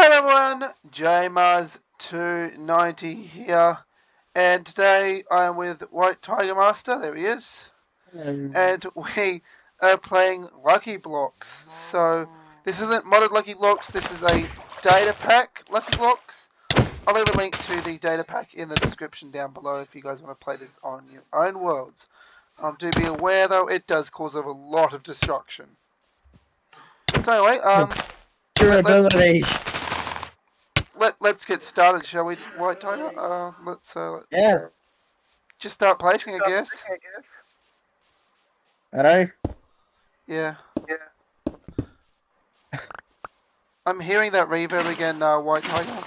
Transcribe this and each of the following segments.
Hello everyone, JMars290 here, and today I am with White Tiger Master, there he is, and we are playing Lucky Blocks. So, this isn't modded Lucky Blocks, this is a data pack Lucky Blocks. I'll leave a link to the data pack in the description down below if you guys want to play this on your own worlds. Um, do be aware though, it does cause a lot of destruction. So anyway, um... Durability. Let, let's get started, shall we, White Tiger? Uh, let's, uh, Yeah. just start placing, I guess. Hello. Yeah. Yeah. I'm hearing that reverb again, uh, White Tiger.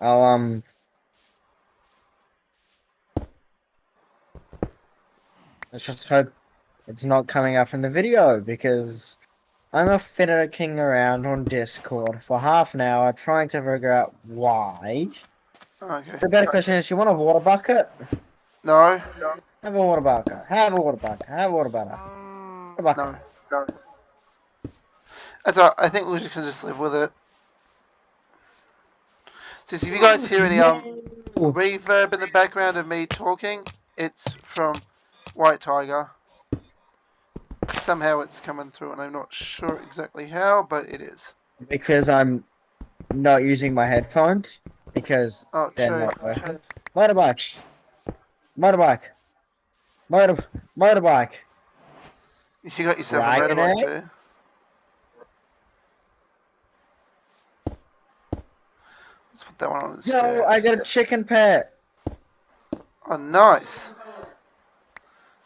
I'll um. Let's just hope it's not coming up in the video because I'm a fiddling around on Discord for half an hour trying to figure out why. Okay. The better question is, you want a water bucket? No. Have a water bucket. Have a water bucket. Have a water bucket. Water bucket. No. No. That's alright, I think we just can just live with it. So if you guys hear any um reverb in the background of me talking, it's from White Tiger. Somehow it's coming through and I'm not sure exactly how, but it is. Because I'm not using my headphones because Oh, they're true. not working. Motorbike. Motorbike. Motor motorbike. You got yourself Right, a motorbike too. Let's put that one on the stairs. I got a chicken pet. Oh, nice.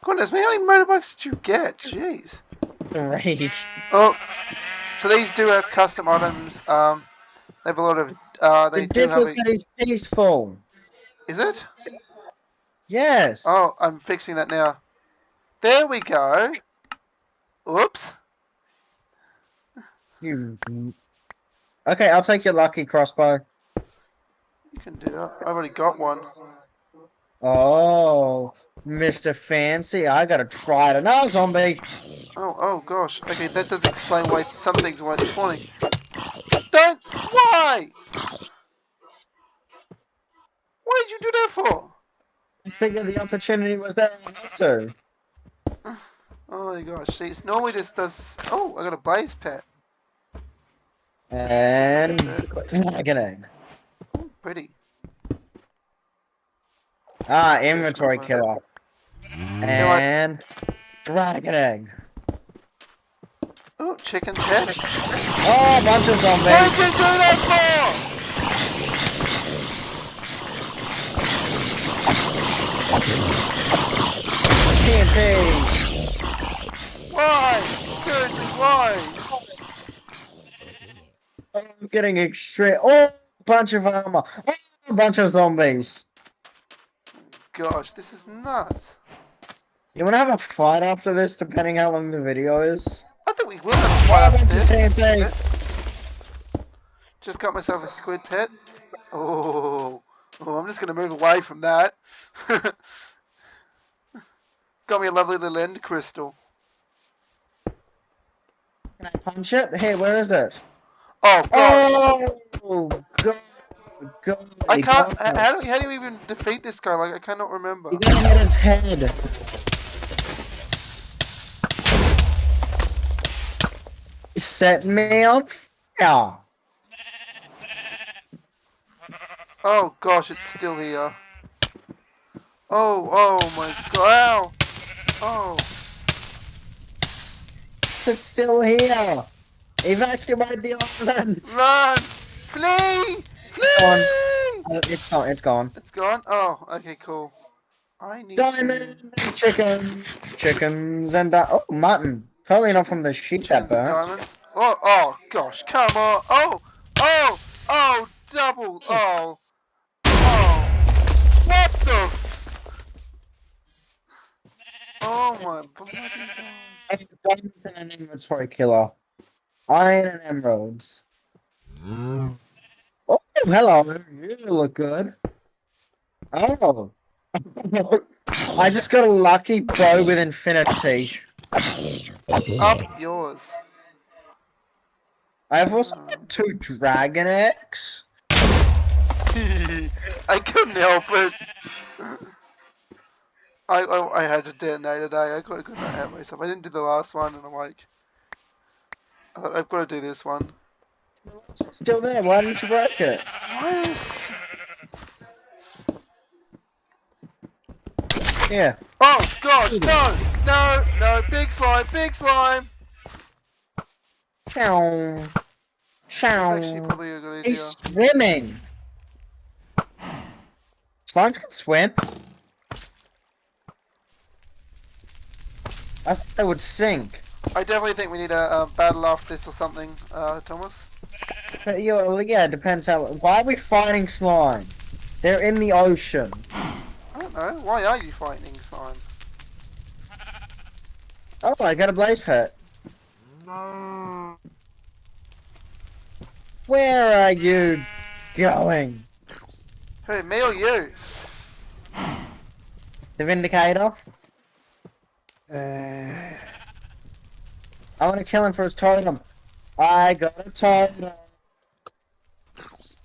Goodness me, how many motorbikes did you get? Jeez. Great. Oh, so these do have custom items. Um, they have a lot of. Uh, they The do have. A, difficulty's peaceful. is it? Yes. Oh, I'm fixing that now. There we go. Oops. You. Okay, I'll take your lucky crossbow. You can do that. I've already got one. Oh, Mr. Fancy, I gotta try it. Another zombie. Oh, oh gosh. Okay, that does explain why some things weren't spawning. Don't. Why? What did you do that for? I figured the opportunity was there not to. Oh my gosh. See, it's normally just does. Oh, I got a blaze pet. And dragon egg. Pretty. Ah, inventory killer. And dragon egg. Oh, chicken pet. Oh, a bunch of What zombies. did you do that TNT. for? Why? Seriously, why? I'm getting extreme. Oh, bunch of armor. Oh, a bunch of zombies. Gosh, this is nuts. You wanna have a fight after this, depending how long the video is? I think we will have a fight after this. TNT. Just got myself a squid pet. Oh, oh I'm just gonna move away from that. got me a lovely little end crystal. Can I punch it? Hey, where is it? Oh god, Oh, God. God. I can't. How, how do how do you even defeat this guy? Like I cannot remember. You gotta hit its head. Set me on fire. Oh gosh, it's still here. Oh, oh my god. Ow. Oh, It's still here. Evacuate the island. run! Flee! Flee! gone. Uh, It's gone. It's gone. It's gone? Oh, okay, cool. I need Diamond, chicken, chickens, and uh, oh, mutton. Totally not from the to... that burnt. diamonds. Oh, oh, gosh, come on. Oh, oh, oh, double. Oh, oh. What the? Oh my bloody god. Diamonds and an inventory killer. Iron and emeralds. Oh, hello. You look good. Oh. I just got a lucky bow with infinity. Up yours. I've also hmm. got two Dragon Eggs. I couldn't help it. I, I, I had to detonate today. I could, could not help myself. I didn't do the last one, and I'm like, I thought I've got to do this one. Still there. Why didn't you break it? Yes. Yeah. Oh gosh, no, no, no! Big slime, big slime. Chow. That's Chow. actually probably a good idea. He's swimming. Slimes can swim. I thought they would sink. I definitely think we need a, a battle after this or something, uh, Thomas. But yeah, yeah, it depends how. Why are we fighting slime? They're in the ocean. I don't know. Why are you fighting slime? Oh, I got a blaze pet. No. Where are you going? Who, me or you? The Vindicator? Uh, I want to kill him for his totem. I got a totem.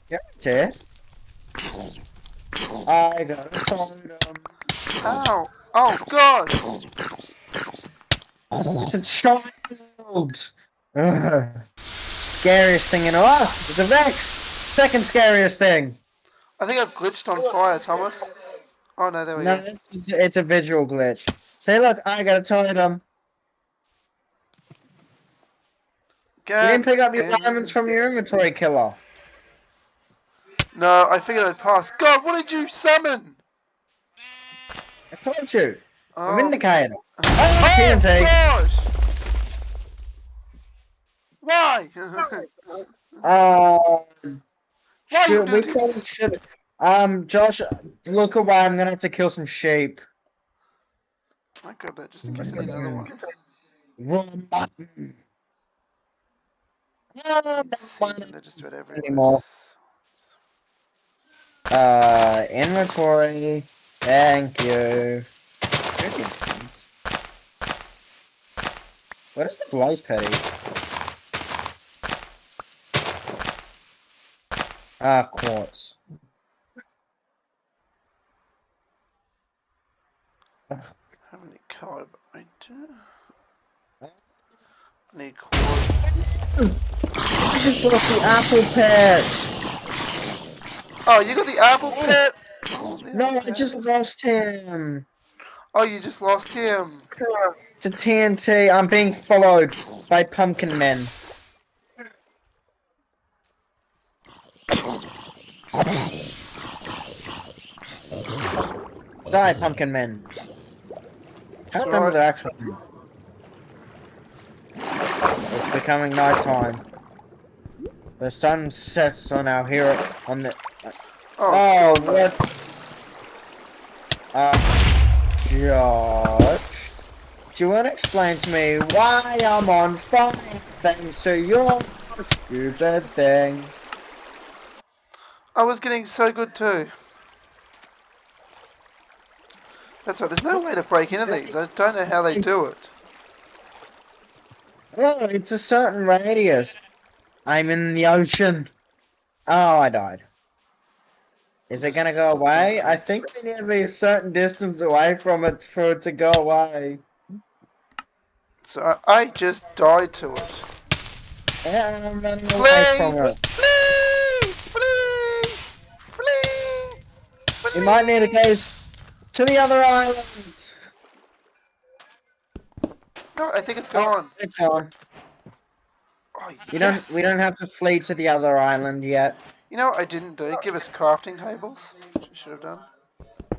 Yep, it's it. I got a totem. Ow! Oh god! It's a child! Ugh. Scariest thing in all. It's a Vex! Second scariest thing! I think I've glitched on fire, Thomas. Oh no, there we No, go. it's, it's a visual glitch. Say, look, I got a totem. You didn't pick up your diamonds from your inventory killer. No, I figured I'd pass. God, what did you summon? I told you. Oh, A Vindicator. oh TNT. gosh! Why? Uh, Why should, we this? should. Um, Josh, look away. I'm gonna have to kill some sheep. I grab that just in case I need another one. Run button. They're just about everywhere. Anymore. Uh, inventory. Thank you. Freaking seeds. What is the blaze petty? Ah, quartz. How many card I do? I need cord. I just lost the apple pet. Oh, you got the apple pet? Oh, No, I just lost him. Oh, you just lost him. It's a TNT. I'm being followed by pumpkin men. Die, pumpkin men. I don't remember their actual name. It's becoming night time. The sun sets on our hero on the Oh, Oh, what? Uh, Josh, do you want to explain to me why I'm on fire thanks to your stupid thing? I was getting so good too. That's right, there's no way to break into these. I don't know how they do it. Oh, it's a certain radius. I'm in the ocean. Oh, I died. Is it gonna go away? I think we need to be a certain distance away from it for it to go away. So I, just died to it. Yeah, I'm running away from it. Flee! Flee! Flee! You might need to go to the other island. No, I think it's gone. It's gone. Oh, You yes. don't. We don't have to flee to the other island yet. You know what I didn't do? Give us crafting tables. Should have done.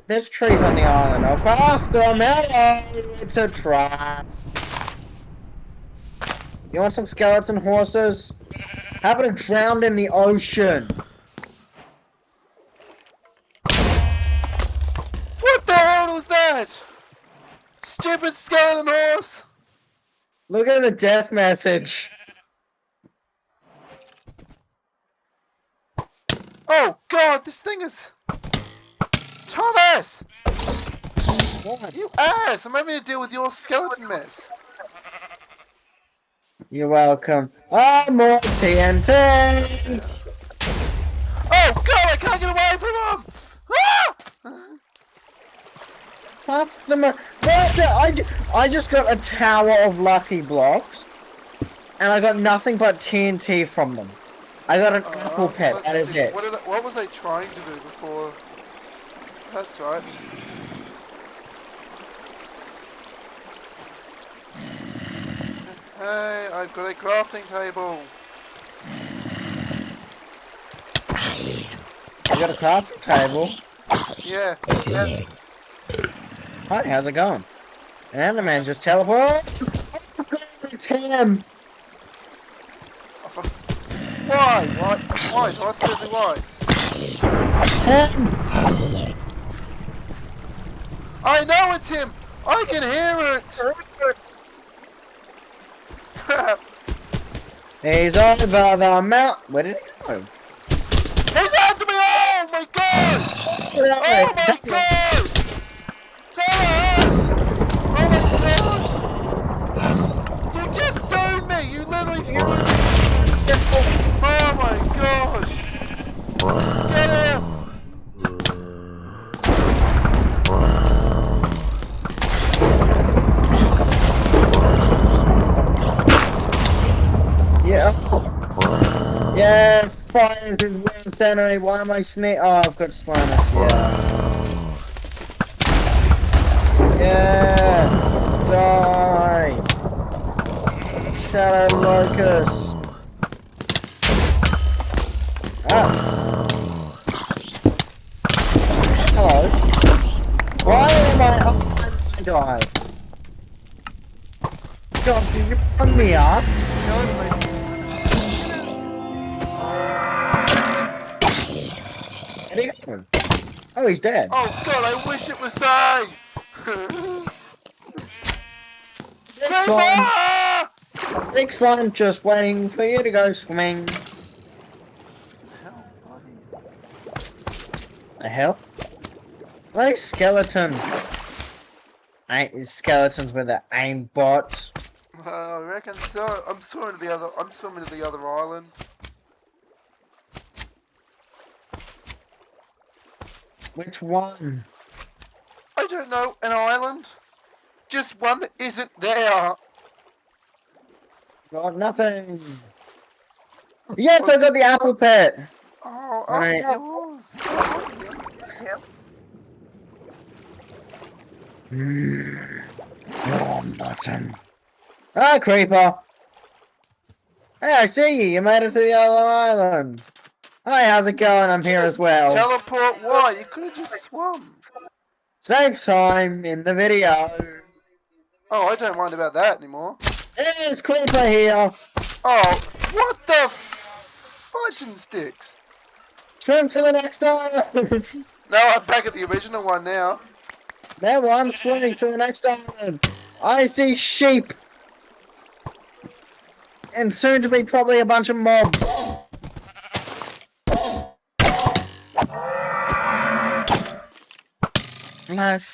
There's trees on the island. I'll craft them. Hello, it's a trap. You want some skeleton horses? How about a drowned in the ocean? What the hell was that? Stupid skeleton horse! Look at the death message. Oh god, this thing is. Thomas! What? You ass! I'm having to deal with your skeleton mess. You're welcome. Oh, more TNT! Oh god, I can't get away from him! Ah! Fuck the that? I, ju- I just got a tower of lucky blocks, and I got nothing but TNT from them. I got an apple Uh, pet, let's that is it. What, did I- what was I trying to do before? That's right. Hey, I've got a crafting table. I got a crafting table. Yeah. yeah. Hi, how's it going? And the man just teleported. It's him! Oh, for- Why? Why? Why? Why? Why? Him! I know it's him! I can hear it! Crap! He's over the mount. Where did he go? He's after me! Oh my god! Oh my god! Tyler! Oh my gosh! You just stoned me! You literally threw me! Gosh! Get him! Yeah. Yeah, fire is worst enemy. Why am I snake? Oh, I've got Slimus. Yeah. Yeah. Die. Shadow Locust. Oh, died. God, did you put me up? No, my-? Oh, he's dead. Oh god, I wish it was day! Big slime, big slime just waiting for you to go swimming. The hell? Like skeletons. Ain't skeletons with the aim bots. Uh, I reckon so. I'm swimming to the other. I'm swimming to the other island. Which one? I don't know. An island. Just one that isn't there. Got nothing. Yes, I got the apple pet. Oh, oh, Right. Mm. Wrong button. Ah, creeper. Hey, I see you. You made it to the other island. Hi, how's it going? I'm here as well. Teleport? Why? You could have just swum. Save time in the video. Oh, I don't mind about that anymore. There's Creeper here. Oh, what the fudging sticks? Swim to the next island. No, I'm back at the original one now. Now I'm swimming to the next island. I see sheep. And soon to be probably a bunch of mobs. Flash.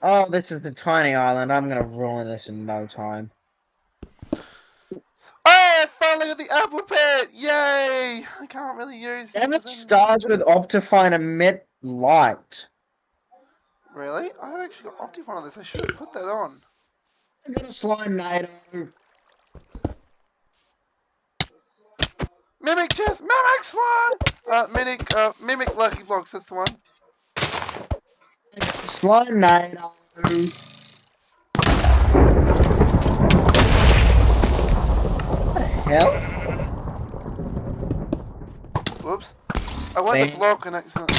Oh, this is the tiny island. I'm gonna ruin this in no time. Oh, I finally got the apple pet! Yay! I can't really use And it starts with Optifine emit light. Really? I have actually got Optifine on this. I should have put that on. I got a slime NATO. Mimic chest! Mimic slime! Uh, mimic, uh, mimic lucky blocks, that's the one. Slime NATO. What the hell? Whoops. I wanted to block an accident.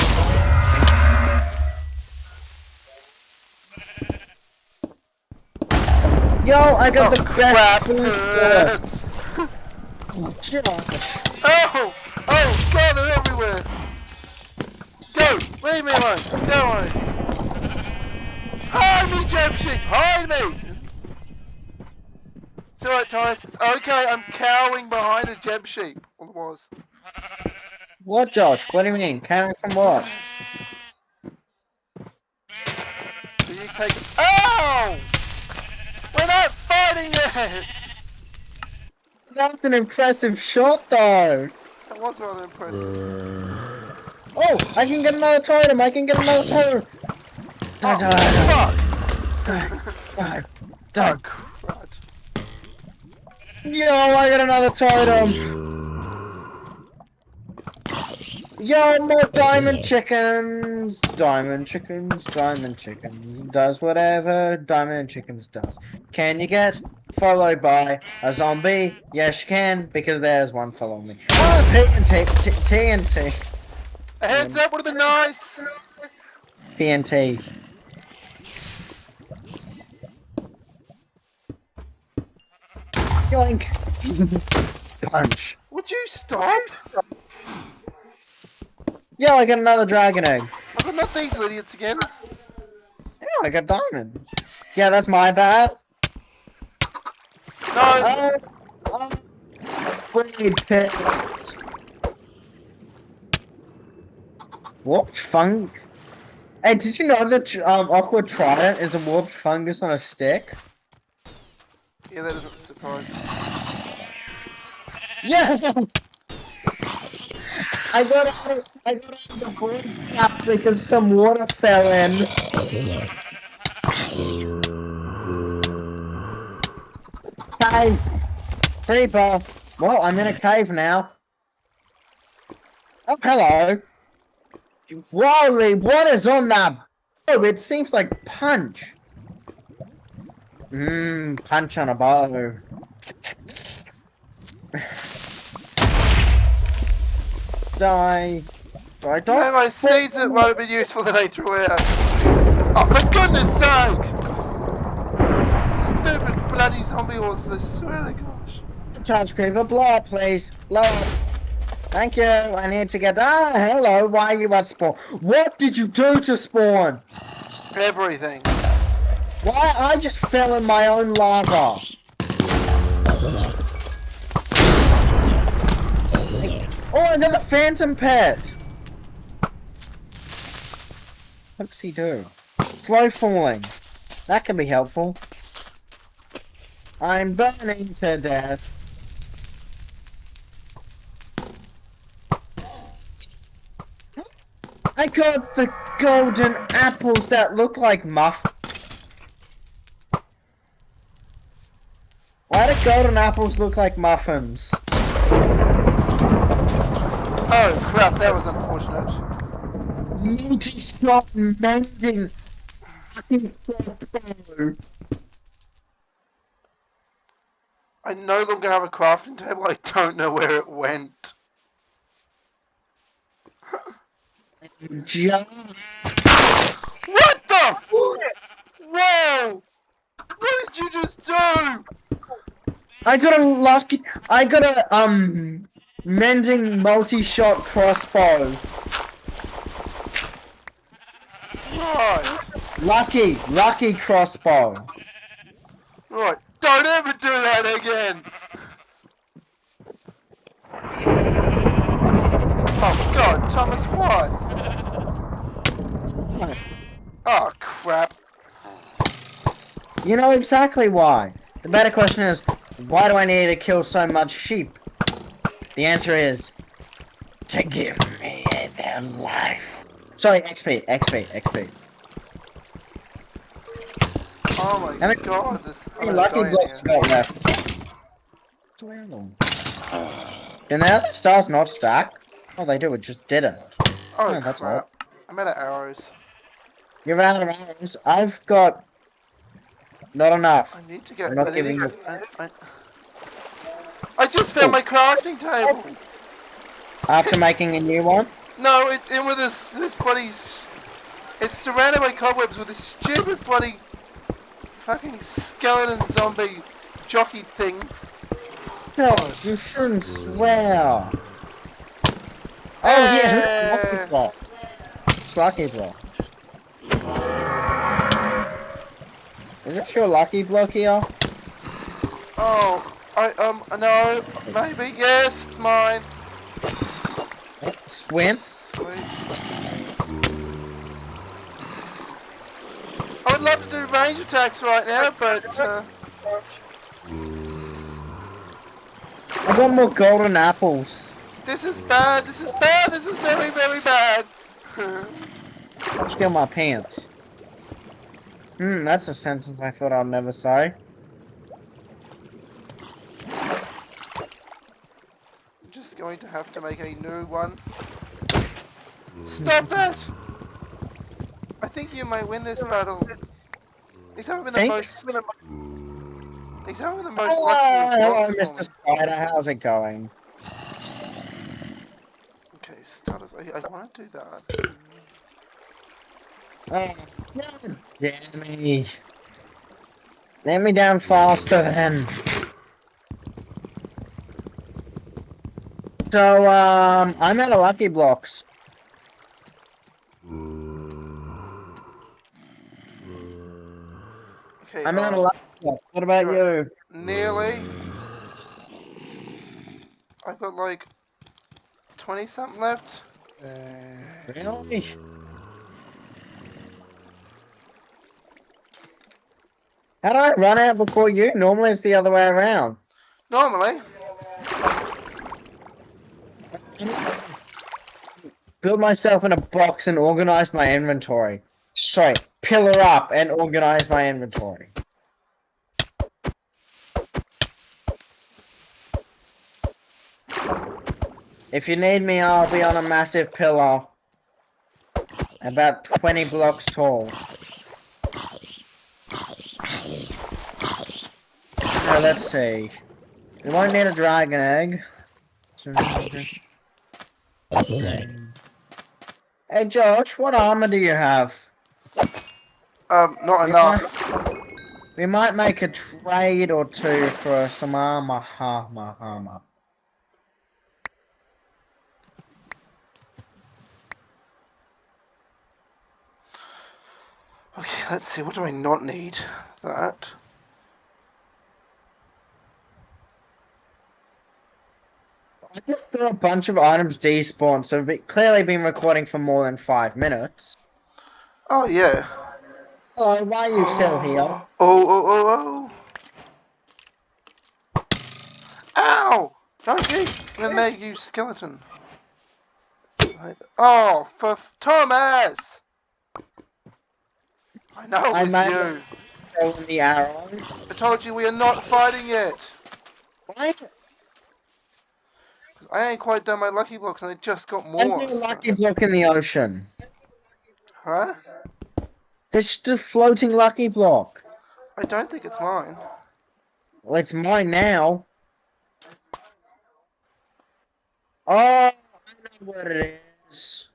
Yo, I got Oh, the crap! best food hurts. first. Josh. Oh! Oh, God, they're everywhere! Go! Leave me alone! Go away! Hide me, Jeb Sheep! Hide me! It's alright, Titus. It's okay, I'm cowering behind a Jeb Sheep. Well, it was. What, Josh? What do you mean? Coming from what? So you take. Ow! We're not fighting it! That's an impressive shot, though. That was rather impressive. Oh, I can get another totem. I can get another totem. Die, Oh, die, die, fuck! die, Oh, die. crud. Yo, I got another totem. Yo, more diamond chickens. Diamond chickens, diamond chickens. Does whatever diamond chickens does. Can you get followed by a zombie? Yes, you can, because there's one following me. Oh, TNT, T- TNT, A heads up would have been nice! TNT. Yoink. Punch. Would you stop? Yo, I got another dragon egg. I've got not these idiots again. Yeah, I got diamond. Yeah, that's my bad. No! Uh, uh, pit. Warped fung. Hey, did you know that um, Aqua Trident is a warped fungus on a stick? Yeah, that doesn't surprise me. Yes! I got out of, I got out of the cap because some water fell in. Cave! Creeper! Well, I'm in a cave now. Oh, hello! Wally, what is on that? Oh, it seems like punch. Mmm, punch on a bow. Die. Die, die. No, my seeds that might have been useful that I threw out. Oh, for goodness sake! Stupid bloody zombie horses, I swear to gosh. Charge Creeper, blow up, please. Blow up. Thank you. I need to get. Ah, hello. Why are you at spawn? What did you do to spawn? Everything. Why? I just fell in my own lava. Oh, another phantom pet. What does he do? Slow falling. That can be helpful. I'm burning to death. I got the golden apples that look like muff. Why do golden apples look like muffins? Oh crap, that was unfortunate. Multi-shot mending. Fucking crossbow. I no longer have a crafting table, I don't know where it went. Just What the? Whoa! What did you just do? I got a lucky. I got a um mending multi-shot crossbow. Right. Lucky, lucky crossbow. Right. Don't ever do that again! Oh god, Thomas, what? Oh crap. You know exactly why. The better question is, why do I need to kill so much sheep? The answer is, to give me their life. Sorry, XP, XP, XP. Oh my god, this oh, lucky blocks got left? Can the other stars not stack? Oh, they do, it just didn't. Oh, Oh, that's crap. I'm out of arrows. You're out of arrows. I've got... Not enough. I need to get. I'm not I, giving get I, I, I just found my crafting table. After making a new one? No, it's in with this this bloody. It's surrounded by cobwebs with this stupid bloody fucking skeleton zombie jockey thing. No, you shouldn't swear. Oh yeah, Eh. lucky block. Lucky block. Is it your lucky block here? Oh, I um no, maybe yes, it's mine. Swim? Sweet. I would love to do range attacks right now, but uh, I want more golden apples. This is bad. This is bad. This is very, very bad. Steal my pants. Hmm, that's a sentence I thought I'd never say. I'm just going to have to make a new one. Mm. Stop that! I think you might win this battle. He's having the Think? most. He's having the most Hello, luckiest hello, Mr. me. Spider. How's it going? Okay, starters. I, I want to do that. Oh, God damn me. Let me down faster then. So, um, I'm out of Lucky Blocks. Okay, I'm out uh, of Lucky Blocks. What about You're- Nearly. I've got like 20 something left. Really? How do I run out before you? Normally it's the other way around. Normally. Build myself in a box and organize my inventory. Sorry, pillar up and organize my inventory. If you need me, I'll be on a massive pillar. About 20 blocks tall. Now, let's see. We won't need a dragon egg. Hey Josh, what armor do you have? Um, not Yeah. enough. We might make a trade or two for some armor, armor, armor. Okay, let's see. What do I not need? That. I just threw a bunch of items despawn, so we've clearly been recording for more than five minutes. Oh yeah. Hello, why are you still here? Oh, oh, oh, oh. oh. Ow! Don't you? I'm you skeleton. Oh, for f- Thomas! I know I it was made you. The arrow. I told you we are not fighting yet. Why? I ain't quite done my lucky blocks and I just got more. is there a lucky block in the ocean? Huh? There's just a floating lucky block. I don't think it's mine. Well, it's mine now. Oh, I know what it is.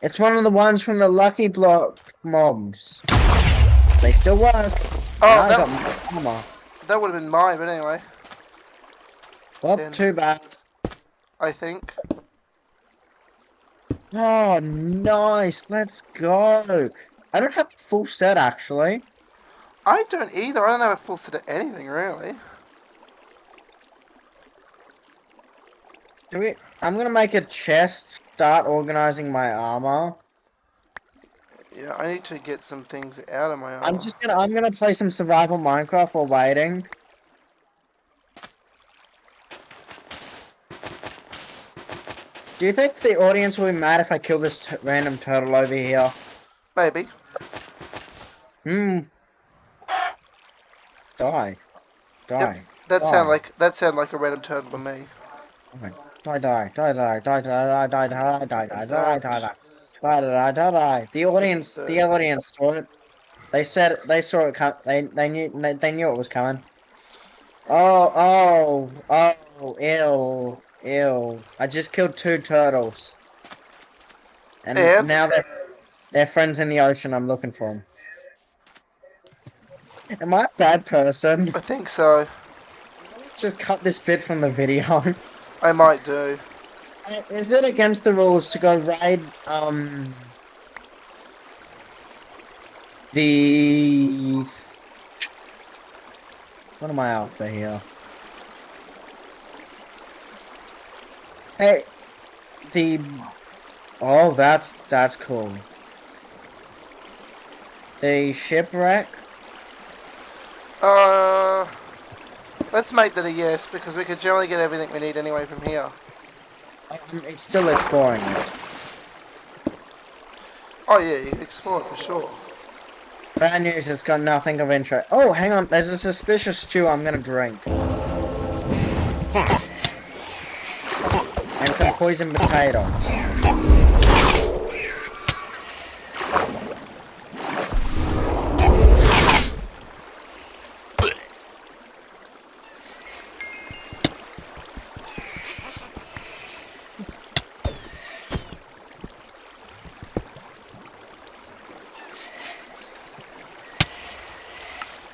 It's one of the ones from the Lucky Block mobs. They still work. Oh, that, got my armor. that would have been mine, but anyway, Well, then- too bad. I think. Oh, nice. Let's go. I don't have a full set, actually. I don't either. I don't have a full set of anything, really. Do we? I'm gonna make a chest. Start organizing my armor. Yeah, I need to get some things out of my armor. I'm just gonna. I'm gonna play some survival Minecraft while waiting. Do you think the audience will be mad if I kill this t random turtle over here? Maybe. Hmm. Die. Die. That Oh. sound like that sound like a random turtle to me. Die, die, die, die, die, die, die, die, die, die, die, die, die, die, die, die, die, die, die. The audience, the audience saw it. They said they saw it come. They they knew they, they knew it was coming. Oh oh oh ew ew! I just killed two turtles. And And? now they're they're friends in the ocean. I'm looking for them. Am I a bad person? I think so. Just cut this bit from the video. I might do. Is it against the rules to go raid um the what am I after here? Hey, the oh that's that's cool. The shipwreck. Uh, Let's make that a yes, because we could generally get everything we need anyway from here. Um, it's still exploring it. Oh yeah, you can explore it for sure. Bad news, it's got nothing of interest. Oh, hang on, there's a suspicious stew I'm gonna drink. Poisoned potatoes.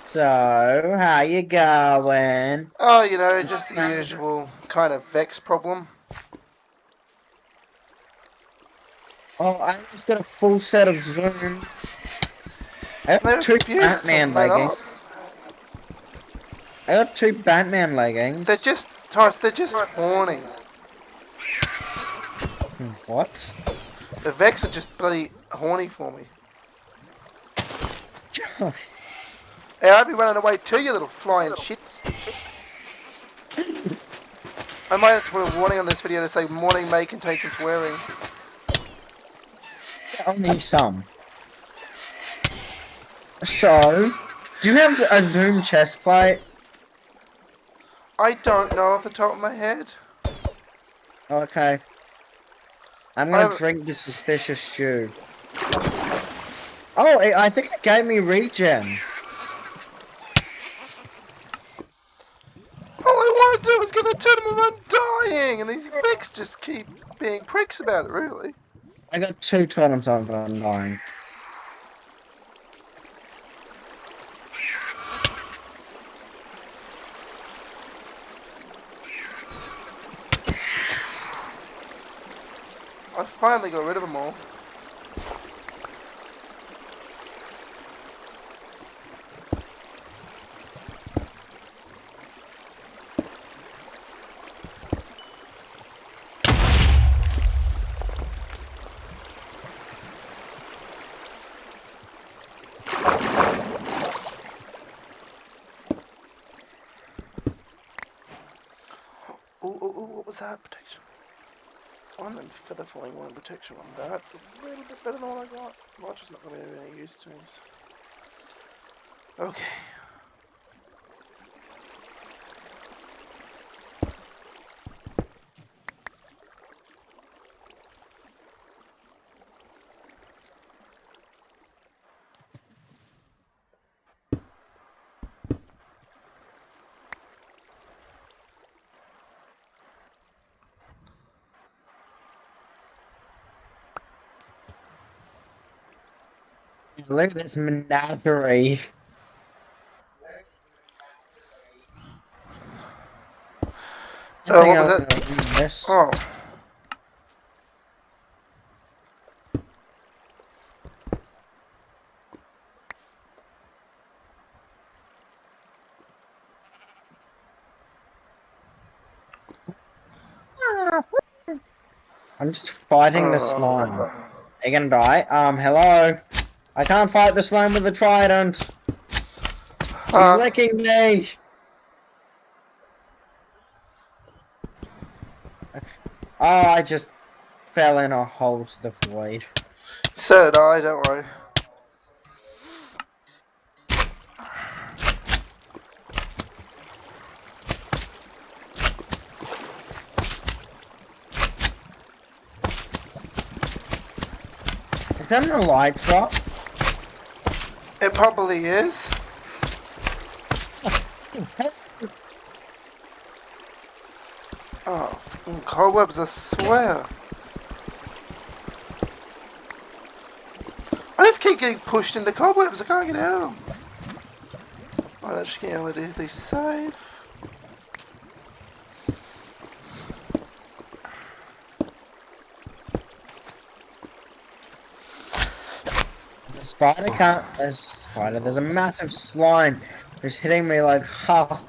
So, how you going? Oh, you know, just the usual kind of Vex problem. Oh, I just got a full set of Zoom. I got two Batman leggings. I got two Batman leggings. They're just, Taurus, they're just horny. What? The Vex are just bloody horny for me. Hey, I'd be running away too, you little flying shits. I might have to put a warning on this video to say morning may contain some swearing. Only some. So, do you have a Zoom chest plate? I don't know off the top of my head. Okay. I'm gonna have- drink the suspicious stew. Oh, it, I think it gave me regen. All I want to do is get the totem of undying, and these Vex just keep being pricks about it, really. I got two totems on for undying. I finally got rid of them all. Ooh, ooh, that? Protection. One and feather falling one and protection one. That's a little bit better than what I got. Well, just not going to be use to me. so- Okay. Look at this menagerie. Think what was that? gonna read this. Oh. I'm just fighting the Uh, slime. Are you gonna die? Um, hello? I can't fight the slime with the trident. He's Uh, licking me. Oh, I just fell in a hole to the void. so did I, don't worry. Is that an light drop? It probably is. Oh, cobwebs, I swear. I just keep getting pushed into cobwebs, I can't get out of them. Right, just can't really do these save. Spider can't. There's a spider. There's a massive slime who's hitting me like half.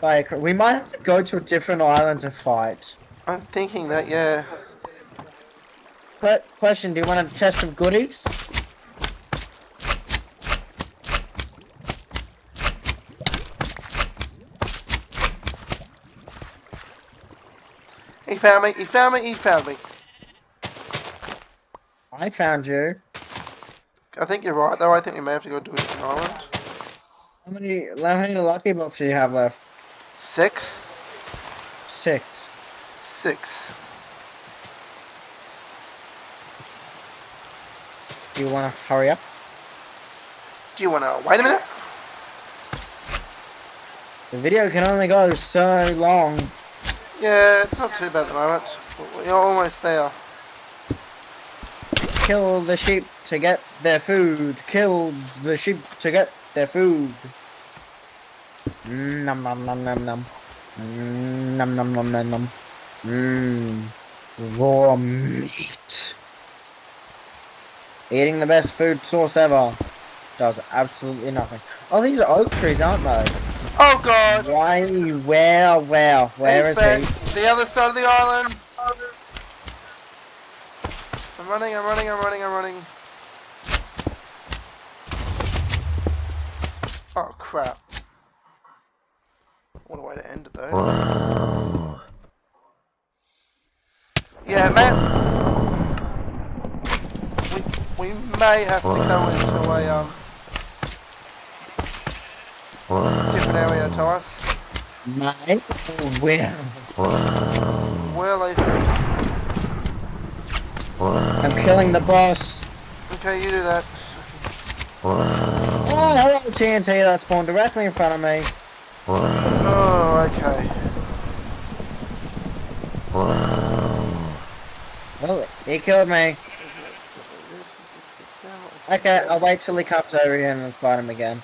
Like we might have to go to a different island to fight. I'm thinking that, yeah. Que- question: Do you want a chest of goodies? He found me, he found me, he found me. I found you. I think you're right though, I think we may have to go to a different island. How many, how many lucky blocks do you have left? Six? Six. Six. Do you want to hurry up? Do you wanna, wait a minute? The video can only go so long. Yeah, it's not too bad at the moment. We're almost there. Kill the sheep to get their food. Kill the sheep to get their food. Mm, Nom nom nom nom nom. Mm, Nom nom nom nom nom. Mmm. Raw meat. Eating the best food source ever does absolutely nothing. Oh, these are oak trees, aren't they? Oh god! Why? Where? Where? Where He's is he? The other side of the island! I'm running, I'm running, I'm running, I'm running. Oh crap. What a way to end it though. Yeah, man. We, we may have to go into a um different area to us. Mate? Where? Well, I I'm killing the boss. okay, you do that. Oh, hello TNT that spawned directly in front of me. Oh, okay. Well, oh, he killed me. Okay, I'll wait till he comes over here and fight him again.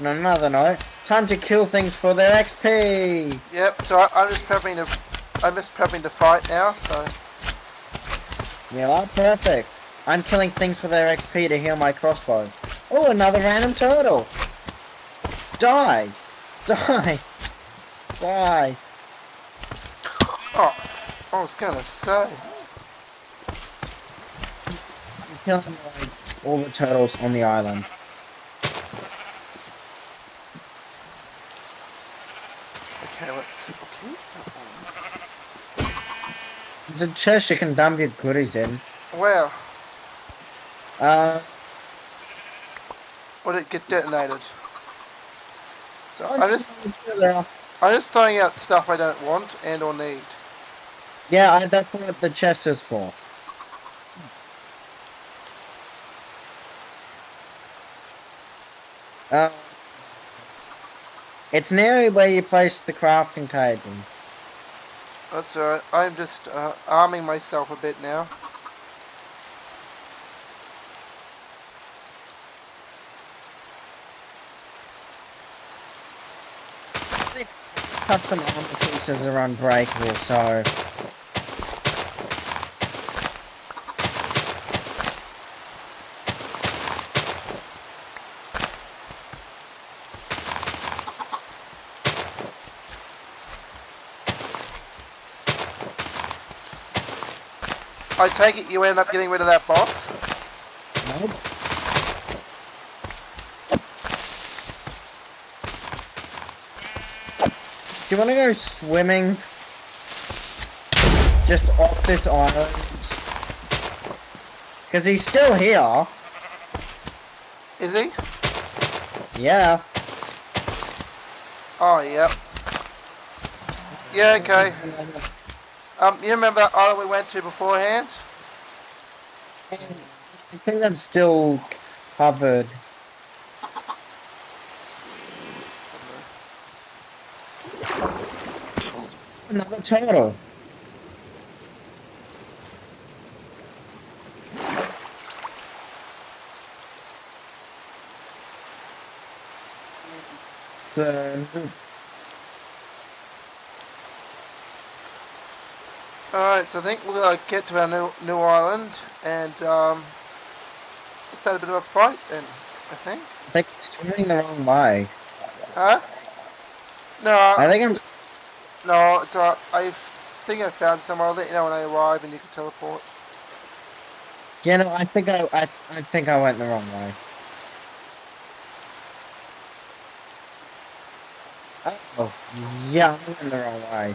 On another note, time to kill things for their XP! Yep. So I, I'm just prepping to, I'm just prepping to fight now. So You are perfect. I'm killing things for their XP to heal my crossbow. Oh, another random turtle! Die! Die! Die! oh, I was gonna say. I'm killing like, all the turtles on the island. Okay, let's see. Okay. There's a chest you can dump your goodies in. Where? Uh, Would it get detonated? So I'm I'm just, I'm just throwing out stuff I don't want and or need. Yeah, I, that's what the chest is for. Uh, it's nearly where you place the crafting table. That's alright. I'm just uh, arming myself a bit now. Custom armor pieces are unbreakable, so I take it you end up getting rid of that boss. nope. Do you want to go swimming? Just off this island? Because he's still here. Is he? Yeah. Oh, yep. Yeah, okay. Um, you remember island we went to beforehand? I think that's still covered. Another turtle. So, Alright, so I think we'll uh, get to our new new island and um, have a bit of a fight then, I think. I think swimming the wrong way. Huh? No, I think I'm. no, it's alright. I think I found somewhere. I'll let you know when I arrive and you can teleport. You know, I think I, I, I think I went the wrong way. Oh, yeah, I went the wrong way.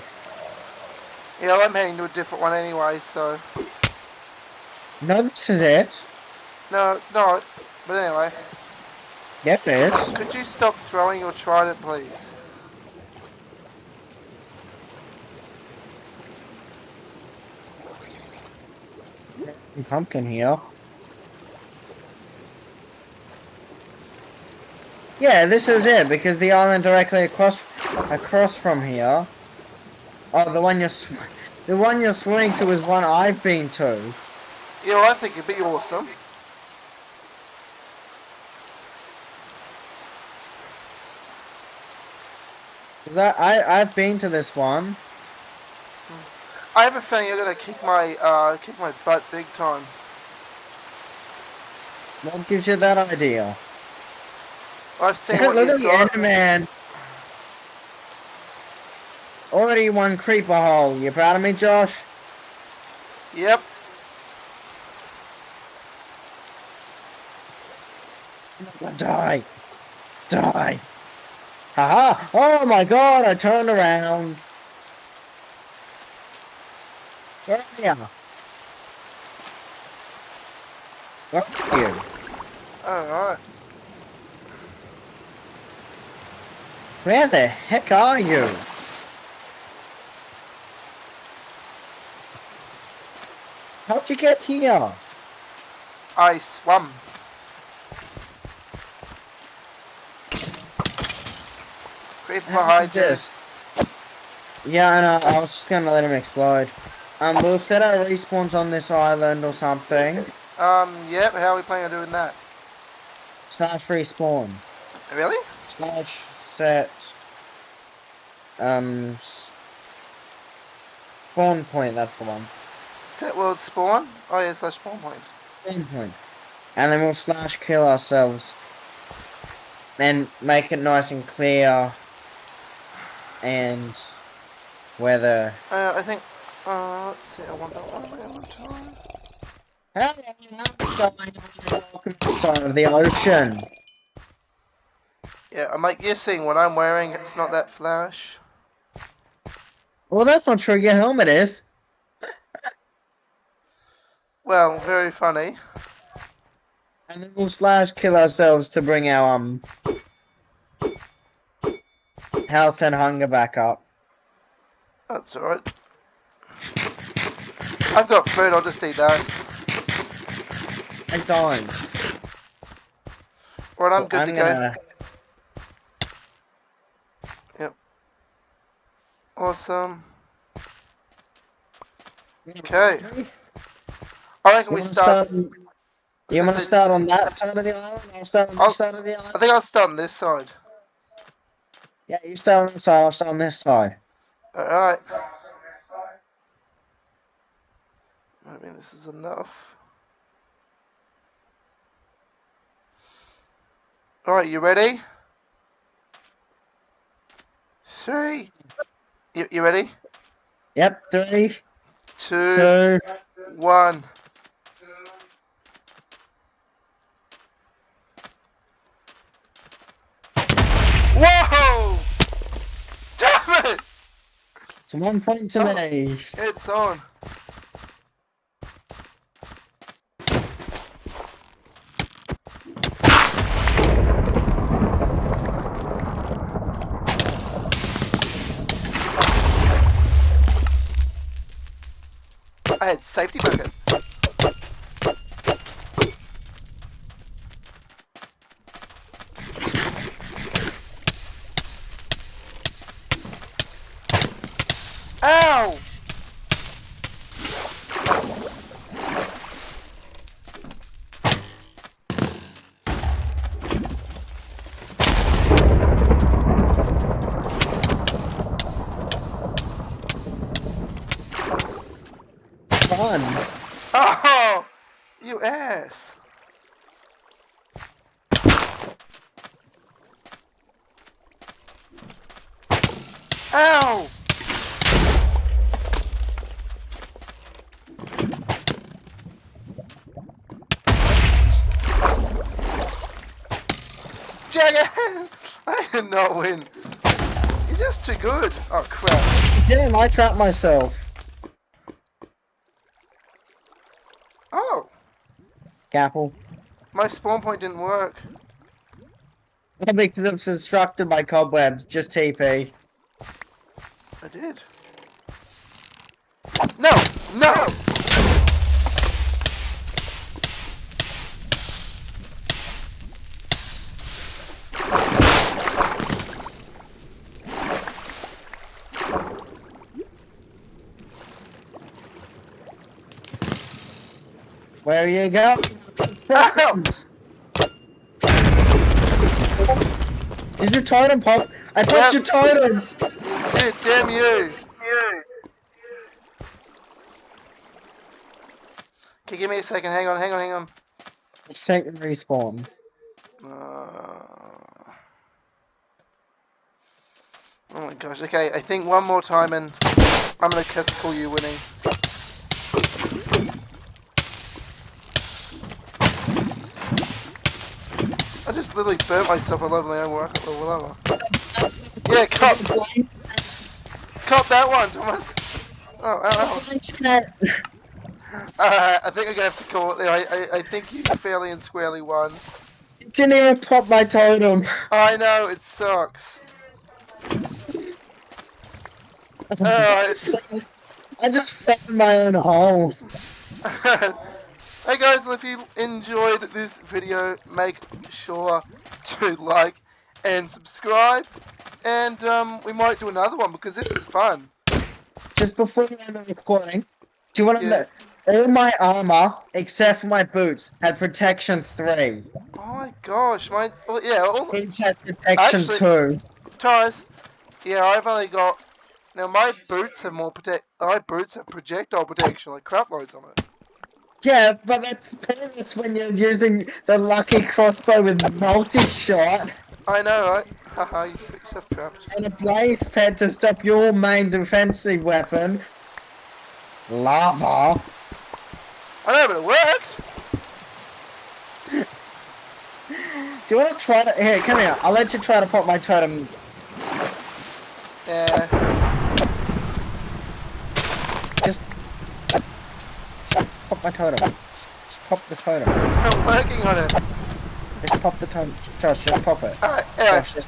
Yeah, I'm heading to a different one anyway, so... No, this is it. No, it's not. But anyway. Yep, it is. Could you stop throwing your trident, please? Pumpkin here. Yeah, this is it, because the island directly across across from here. Oh, the one you're the one you're swimming to is one I've been to. Yeah, well, I think it'd be awesome. Cause I, I I've been to this one. I have a feeling you're gonna kick my uh kick my butt big time. What gives you that idea? I've seen Look at the. Enderman. Already one creeper hole. You proud of me, Josh? Yep. Not gonna die. Die. Haha. Oh my god, I turned around. Where are you? Where are you? Alright. Where the heck are you? How'd you get here? I swam. Creep behind this? Yeah, I know. I was just gonna let him explode. Um, we'll set our respawns on this island or something. Um, yep, how are we planning on doing that? Slash respawn. Really? Slash set. Um. Spawn point. That's the one. Set world spawn? Oh yeah, slash spawn point. Spawn point. And then we'll slash kill ourselves. Then make it nice and clear. And whether. Uh, I think, uh, let's see, I want that one way one time. Hello, welcome to the side of the ocean. Yeah, I'm like, you're seeing what I'm wearing, it's not that flash. Well, that's not true. Your helmet is. Well, very funny. And then we'll slash kill ourselves to bring our um health and hunger back up. That's alright. I've got food, I'll just eat that. I don't. I'm good I'm to gonna... go. Awesome. Okay. I reckon You we start. start? You want to start on that side of the island? I'll start on I'll- this side of the I think I'll start on this side. Yeah, you start on this side. I'll start on this side. Alright. I mean, this is enough. Alright, you ready? Three. You, you ready? Yep. Three. Two. one. Whoa! Damn it! It's one point to Oh. me. It's on. I had safety bucket. Ow! Fun. Oh! You ass! Ow! Jackass! I did not win. You're just too good. Oh crap. Damn, I trapped myself. Oh, Gapple. my spawn point didn't work. Because it's obstructed by cobwebs. Just TP. I did. No! No! Where you go? Is your totem pop? I popped Yep. your totem! Dude, damn you! Okay, give me a second. Hang on, hang on, hang on. Second respawn. Uh, oh my gosh. Okay, I think one more time and I'm gonna call you winning. I just literally burnt myself all over my own work or whatever. Yeah, cop, cop that one, Thomas. Oh, ow, ow. Alright, I think I'm gonna have to call it there. I, I, I think you fairly and squarely won. Didn't even pop my totem. I know, it sucks. Alright. I just found my own hole. hey guys, if you enjoyed this video, make sure to like and subscribe. And um, we might do another one because this is fun. Just before we end the recording, do you want to Yeah. know? All my armor, except for my boots, had protection 3. Oh my gosh, my well, yeah, all Boots had protection Actually- 2. ties. Yeah, I've only got now my boots have more protect. My boots have projectile protection, like crap loads on it. Yeah, but that's pointless when you're using the lucky crossbow with multi-shot I know, right? Haha, you fix yourself trapped. and a blaze pad to stop your main defensive weapon. Lava. I know, but it worked. Do you want to try to? Here, come here. I'll let you try to pop my totem. Yeah. Just, just pop my totem. Just pop the totem. I'm working on it. Just pop the totem. Josh, just pop it. Alright, anyway. Josh, just.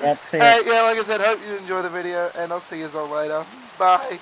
That's it. Alright, yeah, like I said, hope you enjoy the video, and I'll see you all later. Bye.